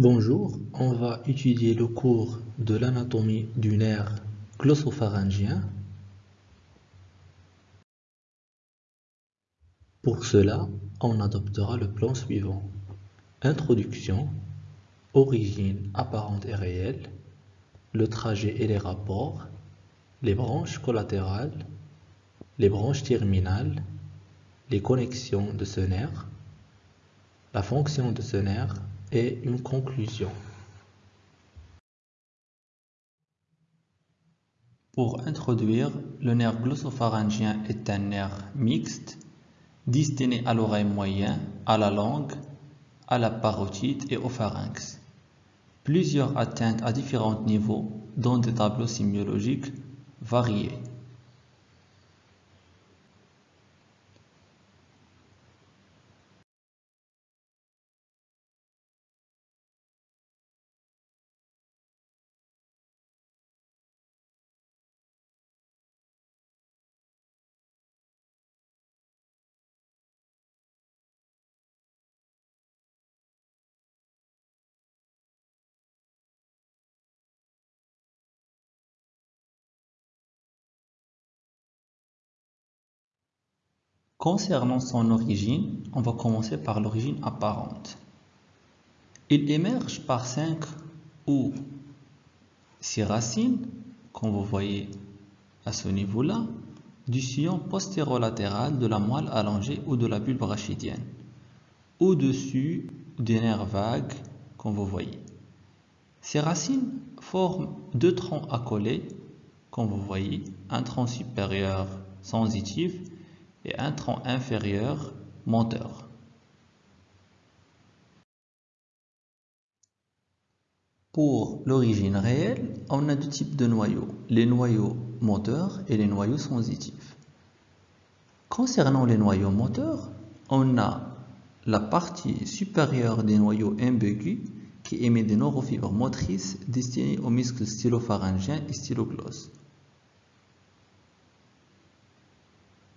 Bonjour, on va étudier le cours de l'anatomie du nerf glossopharyngien. Pour cela, on adoptera le plan suivant. Introduction, origine apparente et réelle, le trajet et les rapports, les branches collatérales, les branches terminales, les connexions de ce nerf, la fonction de ce nerf et une conclusion. Pour introduire, le nerf glossopharyngien est un nerf mixte destiné à l'oreille moyenne, à la langue, à la parotide et au pharynx. Plusieurs atteintes à différents niveaux dans des tableaux sémiologiques variés. Concernant son origine, on va commencer par l'origine apparente. Il émerge par cinq ou six racines, comme vous voyez à ce niveau-là, du sillon postérolatéral de la moelle allongée ou de la bulbe rachidienne, au-dessus des nerfs vagues, comme vous voyez. Ces racines forment deux troncs accolés, comme vous voyez, un tronc supérieur sensitif et un tronc inférieur moteur. Pour l'origine réelle, on a deux types de noyaux, les noyaux moteurs et les noyaux sensitifs. Concernant les noyaux moteurs, on a la partie supérieure des noyaux imbegus qui émet des neurofibres motrices destinées aux muscles stylopharyngiens et stylogloss.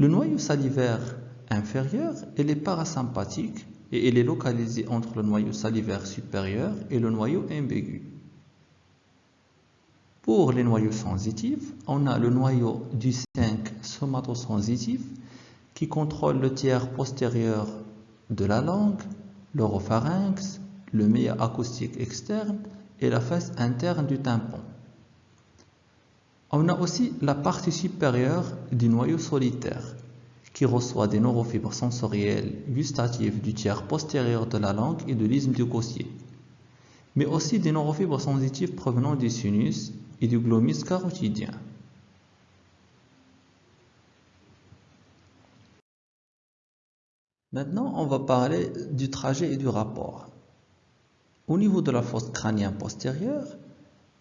Le noyau salivaire inférieur, est parasympathique et il est localisé entre le noyau salivaire supérieur et le noyau imbigu. Pour les noyaux sensitifs, on a le noyau du 5 somatosensitif qui contrôle le tiers postérieur de la langue, l'oropharynx, le méa acoustique externe et la face interne du tympan. On a aussi la partie supérieure du noyau solitaire qui reçoit des neurofibres sensorielles gustatives du tiers postérieur de la langue et de l'isthme du cossier, mais aussi des neurofibres sensitives provenant du sinus et du glomus carotidien. Maintenant, on va parler du trajet et du rapport. Au niveau de la fosse crânienne postérieure,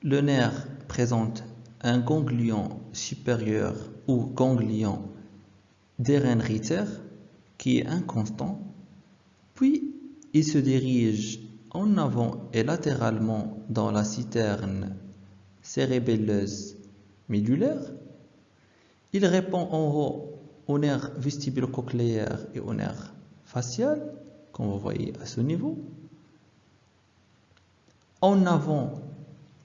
le nerf présente un ganglion supérieur ou ganglion d'Ehrenreiter qui est inconstant, puis il se dirige en avant et latéralement dans la citerne cérébelleuse médulaire. Il répond en haut au nerf vestibulo-cochléaire et au nerf facial, comme vous voyez à ce niveau. En avant,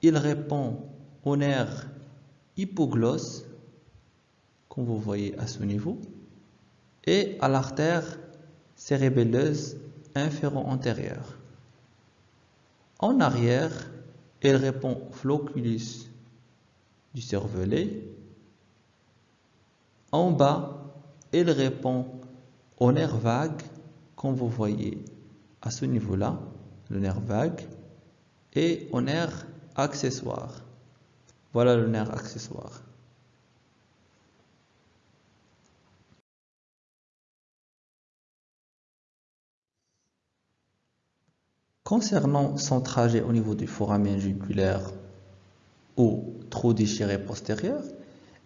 il répond au nerf hypoglosse, comme vous voyez à ce niveau, et à l'artère cérébelleuse inféro-antérieure. En arrière, elle répond au floculus du cervelet. En bas, elle répond au nerf vague, comme vous voyez à ce niveau-là, le nerf vague, et au nerf accessoire. Voilà le nerf accessoire. Concernant son trajet au niveau du foramen jugulaire ou trou déchiré postérieur,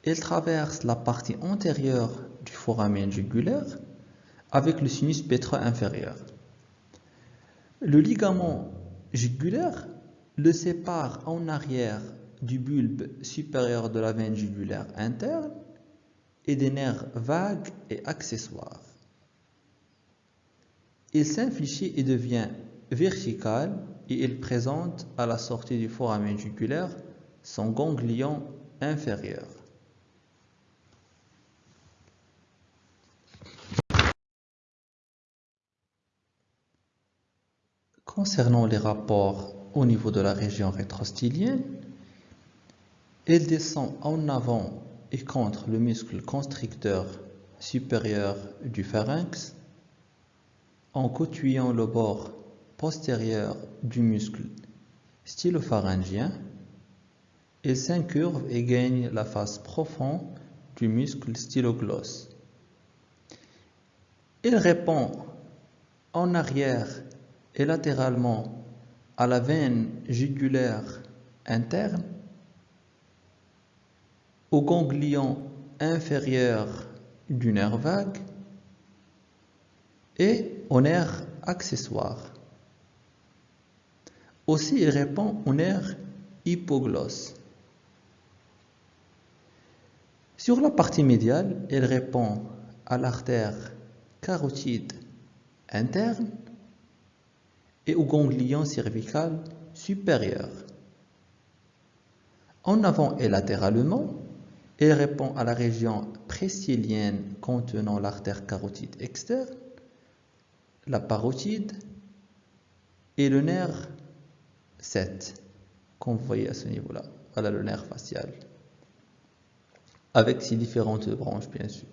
il traverse la partie antérieure du foramen jugulaire avec le sinus pétreux inférieur. Le ligament jugulaire le sépare en arrière du bulbe supérieur de la veine jugulaire interne et des nerfs vagues et accessoires. Il s'infléchit et devient vertical et il présente à la sortie du foramen jugulaire son ganglion inférieur. Concernant les rapports au niveau de la région rétrostylienne, il descend en avant et contre le muscle constricteur supérieur du pharynx en cotuyant le bord postérieur du muscle stylopharyngien, il s'incurve et gagne la face profonde du muscle stylogloss. Il répond en arrière et latéralement à la veine jugulaire interne, au ganglion inférieur du nerf vague et au nerf accessoire. Aussi, il répond au nerf hypoglosse. Sur la partie médiale, il répond à l'artère carotide interne et au ganglion cervical supérieur. En avant et latéralement, il répond à la région précilienne contenant l'artère carotide externe, la parotide et le nerf 7, comme vous voyez à ce niveau-là. Voilà le nerf facial, avec ses différentes branches, bien sûr.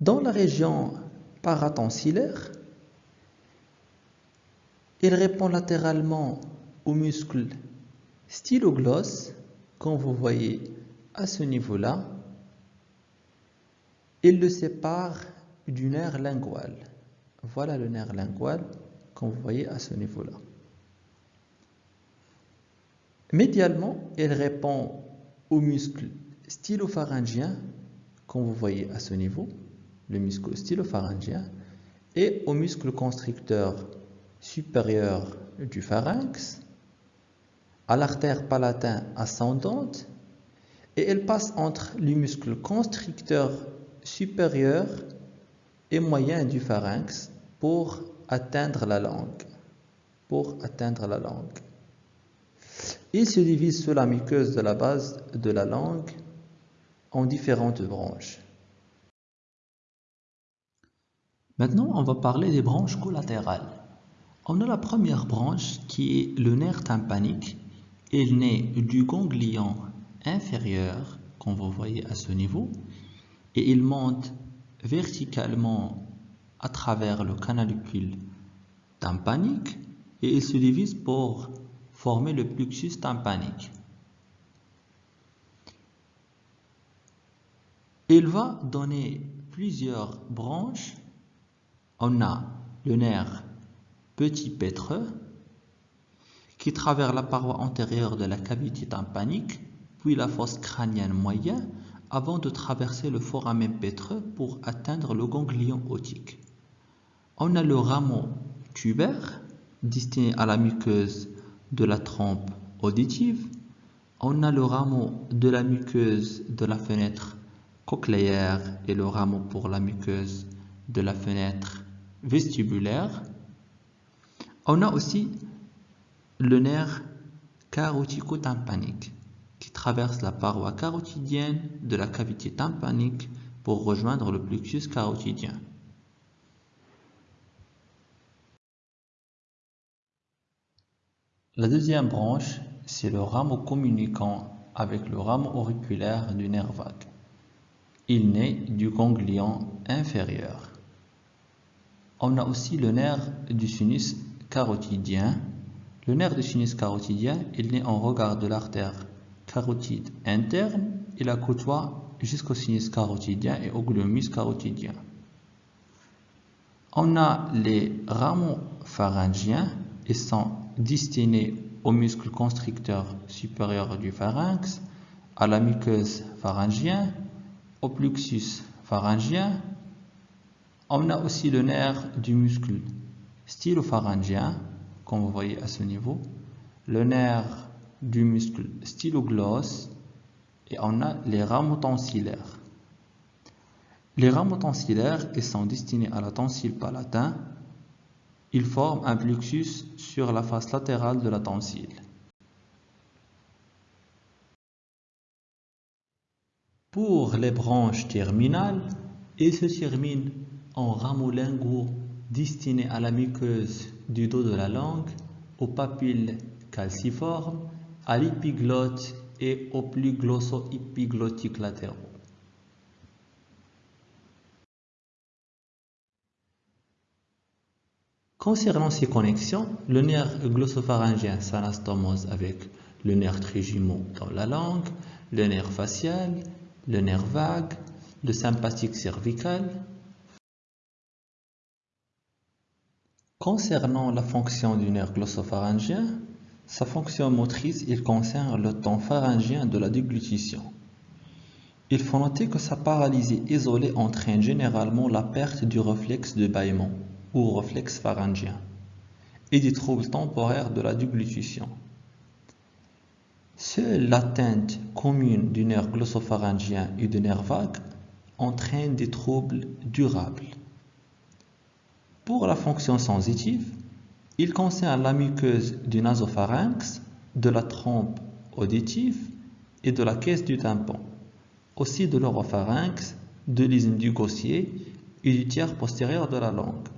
Dans la région paratonsillaire, il répond latéralement au muscle stylogloss, comme vous voyez à ce niveau-là. Il le sépare du nerf lingual. Voilà le nerf lingual, comme vous voyez à ce niveau-là. Médialement, il répond au muscle stylopharyngien, comme vous voyez à ce niveau le muscle stylopharyngien, et au muscle constricteur supérieur du pharynx, à l'artère palatin ascendante, et elle passe entre le muscle constricteur supérieur et moyen du pharynx pour atteindre la langue. Pour atteindre la langue. Il se divise sous la muqueuse de la base de la langue en différentes branches. Maintenant, on va parler des branches collatérales. On a la première branche qui est le nerf tympanique. Il naît du ganglion inférieur, comme vous voyez à ce niveau, et il monte verticalement à travers le canalicule tympanique et il se divise pour former le plexus tympanique. Il va donner plusieurs branches on a le nerf petit pétreux qui traverse la paroi antérieure de la cavité tympanique, puis la fosse crânienne moyenne, avant de traverser le foramen pétreux pour atteindre le ganglion otique. On a le rameau tubaire, destiné à la muqueuse de la trompe auditive. On a le rameau de la muqueuse de la fenêtre cochléaire et le rameau pour la muqueuse de la fenêtre vestibulaire. On a aussi le nerf carotico-tympanique qui traverse la paroi carotidienne de la cavité tympanique pour rejoindre le plexus carotidien. La deuxième branche, c'est le rameau communiquant avec le rameau auriculaire du nerf vague. Il naît du ganglion inférieur. On a aussi le nerf du sinus carotidien. Le nerf du sinus carotidien, il naît en regard de l'artère carotide interne et la côtoie jusqu'au sinus carotidien et au glomus carotidien. On a les rameaux pharyngiens et sont destinés au muscle constricteur supérieur du pharynx, à la muqueuse pharyngien, au plexus pharyngien on a aussi le nerf du muscle stylopharyngien, comme vous voyez à ce niveau, le nerf du muscle stylogloss et on a les rameaux tonsillaires. Les rameaux tonsillaires ils sont destinés à la tonsille palatin. Ils forment un plexus sur la face latérale de la tonsille. Pour les branches terminales, ils se terminent en rameaux linguaux destinés à la muqueuse du dos de la langue, aux papilles calciformes, à l'épiglotte et aux plus glosso-épiglottiques latéraux. Concernant ces connexions, le nerf glossopharyngien s'anastomose avec le nerf trijumeau dans la langue, le nerf facial, le nerf vague, le sympathique cervical. Concernant la fonction du nerf glossopharyngien, sa fonction motrice, il concerne le temps pharyngien de la déglutition. Il faut noter que sa paralysie isolée entraîne généralement la perte du réflexe de bâillement ou réflexe pharyngien et des troubles temporaires de la déglutition. Seule l'atteinte commune du nerf glossopharyngien et du nerf vague entraîne des troubles durables. Pour la fonction sensitive, il concerne la muqueuse du nasopharynx, de la trompe auditive et de la caisse du tympan, aussi de l'oropharynx, de l'isthme du gossier et du tiers postérieur de la langue.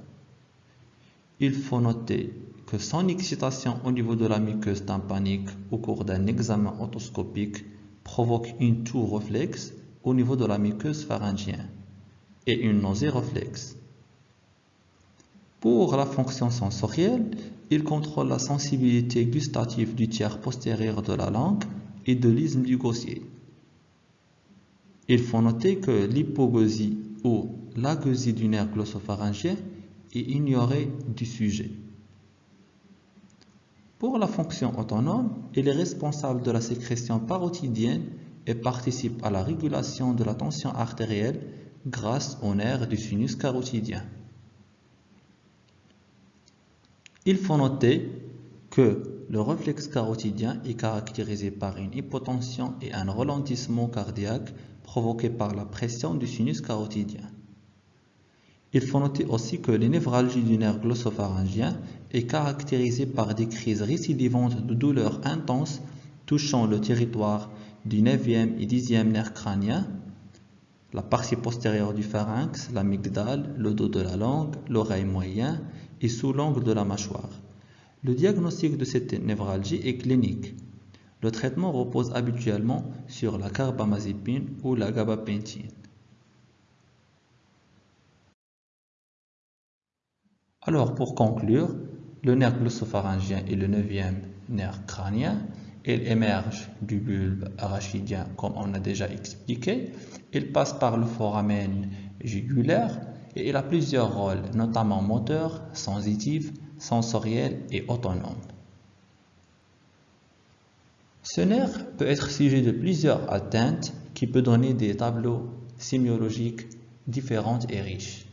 Il faut noter que son excitation au niveau de la muqueuse tympanique au cours d'un examen otoscopique provoque une toux réflexe au niveau de la muqueuse pharyngienne et une nausée réflexe. Pour la fonction sensorielle, il contrôle la sensibilité gustative du tiers postérieur de la langue et de l'isthme du gossier. Il faut noter que l'hypogosie ou l'agosie du nerf glossopharyngien est ignorée du sujet. Pour la fonction autonome, il est responsable de la sécrétion parotidienne et participe à la régulation de la tension artérielle grâce au nerf du sinus carotidien. Il faut noter que le réflexe carotidien est caractérisé par une hypotension et un ralentissement cardiaque provoqué par la pression du sinus carotidien. Il faut noter aussi que les névralgies du nerf glossopharyngien est caractérisée par des crises récidivantes de douleurs intenses touchant le territoire du 9e et 10e nerf crânien, la partie postérieure du pharynx, l'amygdale, le dos de la langue, l'oreille moyenne et sous l'angle de la mâchoire. Le diagnostic de cette névralgie est clinique. Le traitement repose habituellement sur la carbamazépine ou la gabapentine. Alors, pour conclure, le nerf glossopharyngien est le neuvième nerf crânien. Il émerge du bulbe arachidien, comme on a déjà expliqué. Il passe par le foramen jugulaire et il a plusieurs rôles, notamment moteur, sensitif, sensoriel et autonome. Ce nerf peut être sujet de plusieurs atteintes qui peuvent donner des tableaux sémiologiques différents et riches.